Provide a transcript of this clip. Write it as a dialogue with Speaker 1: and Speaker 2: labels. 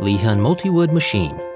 Speaker 1: Lehan Multiwood Machine.